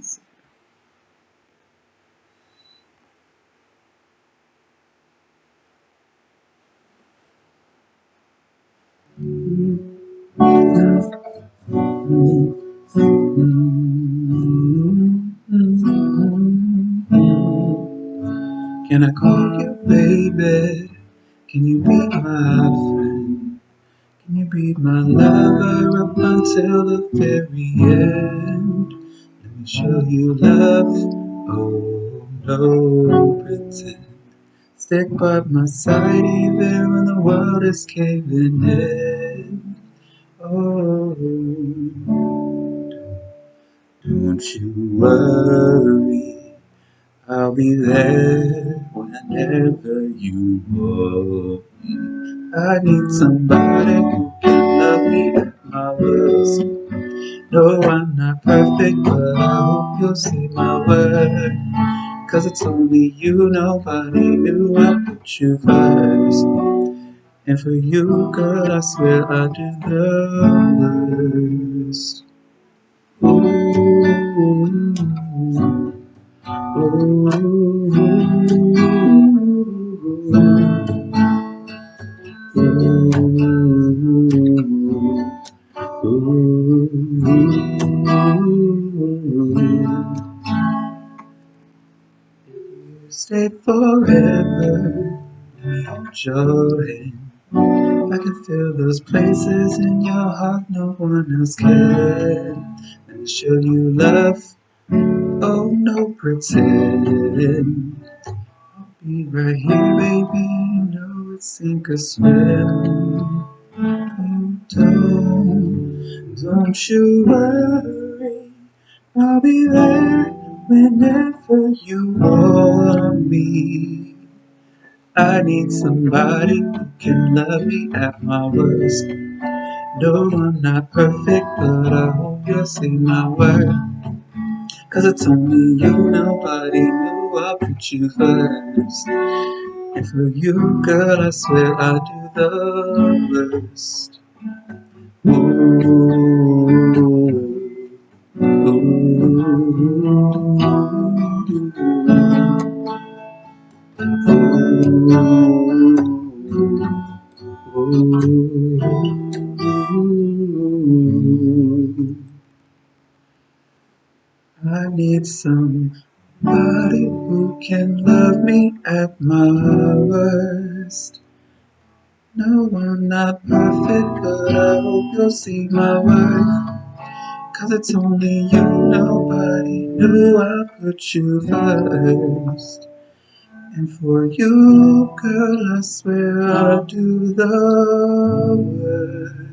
Can I call you baby? Can you be my friend? Can you be my lover up until the very end? Show you love. Oh, no pretend. Stick by my side even when the world is caving in. Oh, don't you worry, I'll be there whenever you want. I need somebody who can love me at my worst. No, I'm not perfect, but see my worth. Cause it's only you, nobody knew I put you first. And for you, girl, I swear I do the worst. Stay forever, joy. I can feel those places in your heart no one else can. Me show you love. Oh, no pretend. I'll be right here, baby. Know it's sink or swim. Don't, don't you worry. I'll be there whenever you want me. I need somebody who can love me at my worst. No, I'm not perfect, but I hope you'll see my worth. Cause it's only you, nobody knew I put you first. And for you, girl, I swear I do the worst. I need somebody who can love me at my worst. No, I'm not perfect, but I hope you'll see my worth. Cause it's only you, nobody knew I put you first. And for you, girl, I swear I'll do the worst.